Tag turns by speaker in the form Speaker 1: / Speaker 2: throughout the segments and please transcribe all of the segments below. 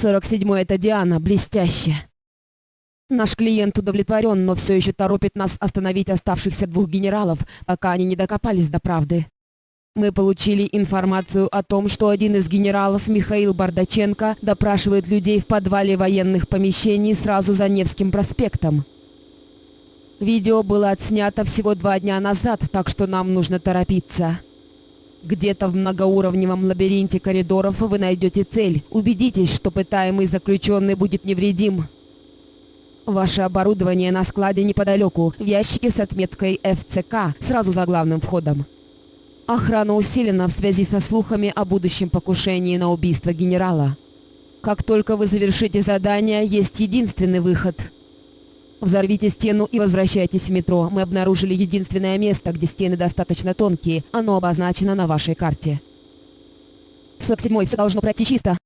Speaker 1: 47-й это Диана, блестяще. Наш клиент удовлетворен, но все еще торопит нас остановить оставшихся двух генералов, пока они не докопались до правды. Мы получили информацию о том, что один из генералов, Михаил Бардаченко, допрашивает людей в подвале военных помещений сразу за Невским проспектом. Видео было отснято всего два дня назад, так что нам нужно торопиться. Где-то в многоуровневом лабиринте коридоров вы найдете цель. Убедитесь, что пытаемый заключенный будет невредим. Ваше оборудование на складе неподалеку, в ящике с отметкой ФЦК, сразу за главным входом. Охрана усилена в связи со слухами о будущем покушении на убийство генерала. Как только вы завершите задание, есть единственный выход. Взорвите стену и возвращайтесь в метро. Мы обнаружили единственное место, где стены достаточно тонкие. Оно обозначено на вашей карте. С седьмой все должно пройти чисто.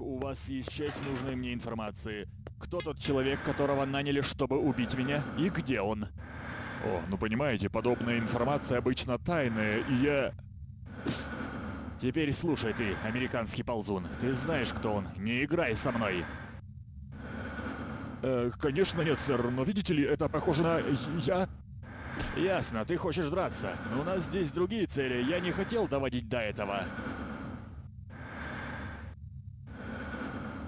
Speaker 2: У вас есть часть нужной мне информации. Кто тот человек, которого наняли, чтобы убить меня, и где он? О, ну понимаете, подобная информация обычно тайная, и я... Теперь слушай ты, американский ползун, ты знаешь, кто он, не играй со мной. Э, конечно нет, сэр, но видите ли, это похоже на... я... Ясно, ты хочешь драться, но у нас здесь другие цели, я не хотел доводить до этого.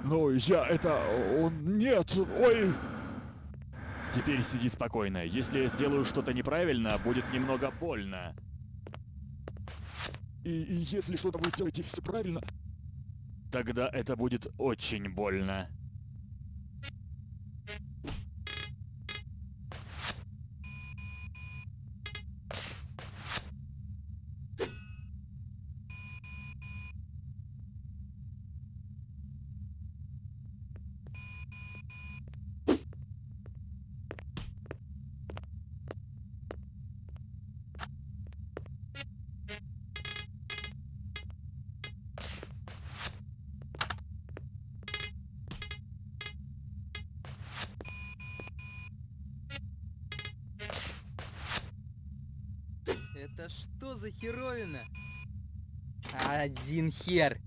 Speaker 2: Но я это... он... нет, ой... Теперь сиди спокойно. Если я сделаю что-то неправильно, будет немного больно. И, и если что-то вы сделаете все правильно... Тогда это будет очень больно.
Speaker 3: Это что за херовина? Один хер.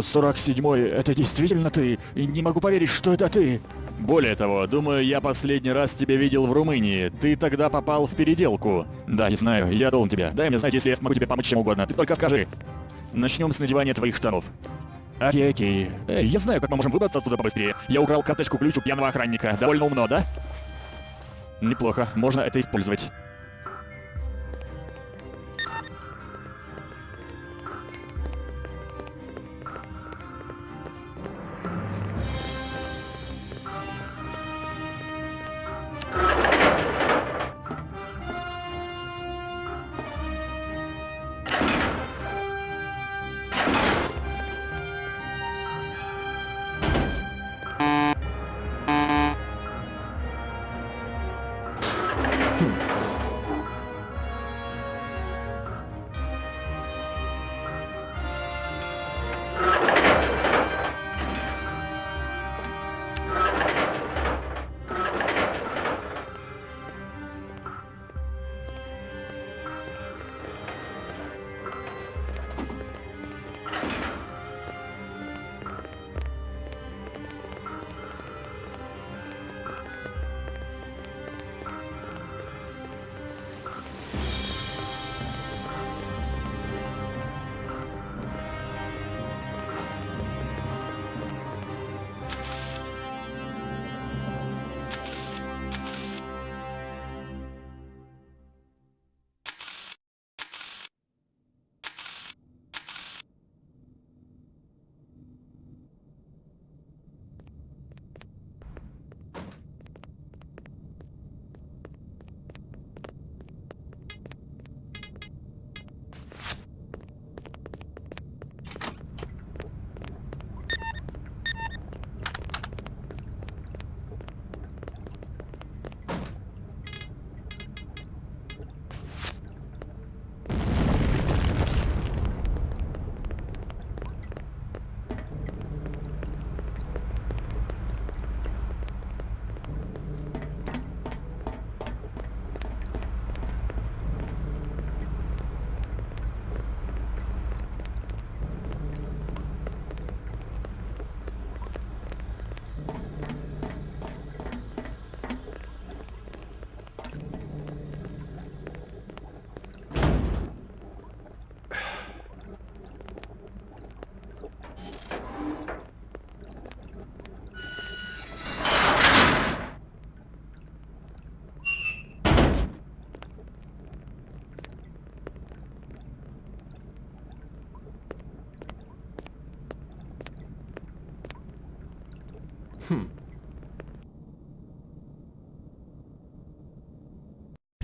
Speaker 2: 47-й, это действительно ты? Не могу поверить, что это ты. Более того, думаю, я последний раз тебя видел в Румынии. Ты тогда попал в переделку. Да, я знаю, я должен тебя. Дай мне знать, если я смогу тебе помочь чем угодно. Ты только скажи. Начнем с надевания твоих штанов. Окей, окей. Эй, я знаю, как мы можем выбраться отсюда побыстрее. Я украл карточку-ключ у пьяного охранника. Довольно умно, да? Неплохо, можно это использовать.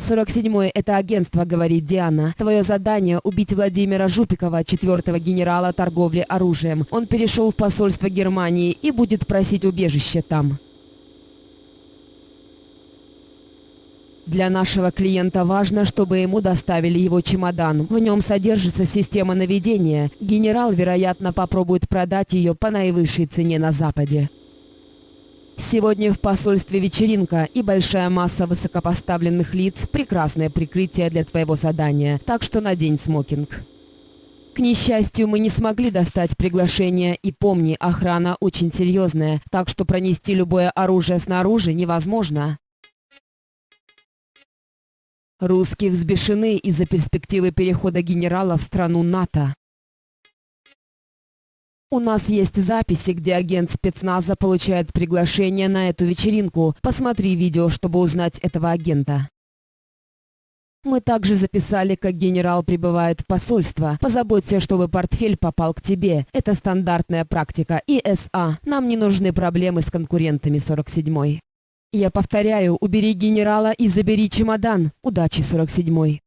Speaker 1: 47-й — это агентство, говорит Диана. Твое задание — убить Владимира Жупикова, четвертого генерала торговли оружием. Он перешел в посольство Германии и будет просить убежище там. Для нашего клиента важно, чтобы ему доставили его чемодан. В нем содержится система наведения. Генерал, вероятно, попробует продать ее по наивысшей цене на Западе. Сегодня в посольстве вечеринка и большая масса высокопоставленных лиц – прекрасное прикрытие для твоего задания, так что надень смокинг. К несчастью, мы не смогли достать приглашение, и помни, охрана очень серьезная, так что пронести любое оружие снаружи невозможно. Русские взбешены из-за перспективы перехода генерала в страну НАТО. У нас есть записи, где агент спецназа получает приглашение на эту вечеринку. Посмотри видео, чтобы узнать этого агента. Мы также записали, как генерал прибывает в посольство. Позаботься, чтобы портфель попал к тебе. Это стандартная практика ИСА. Нам не нужны проблемы с конкурентами 47-й. Я повторяю, убери генерала и забери чемодан. Удачи, 47-й.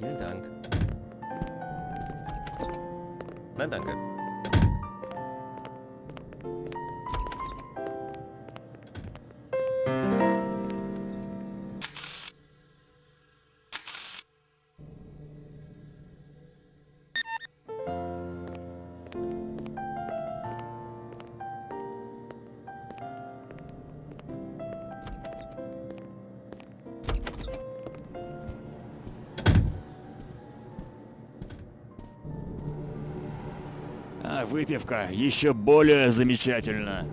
Speaker 4: Vielen Dank. Nein, danke.
Speaker 2: Выпивка еще более замечательна.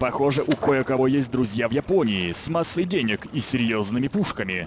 Speaker 2: Похоже, у кое-кого есть друзья в Японии с массой денег и серьезными пушками.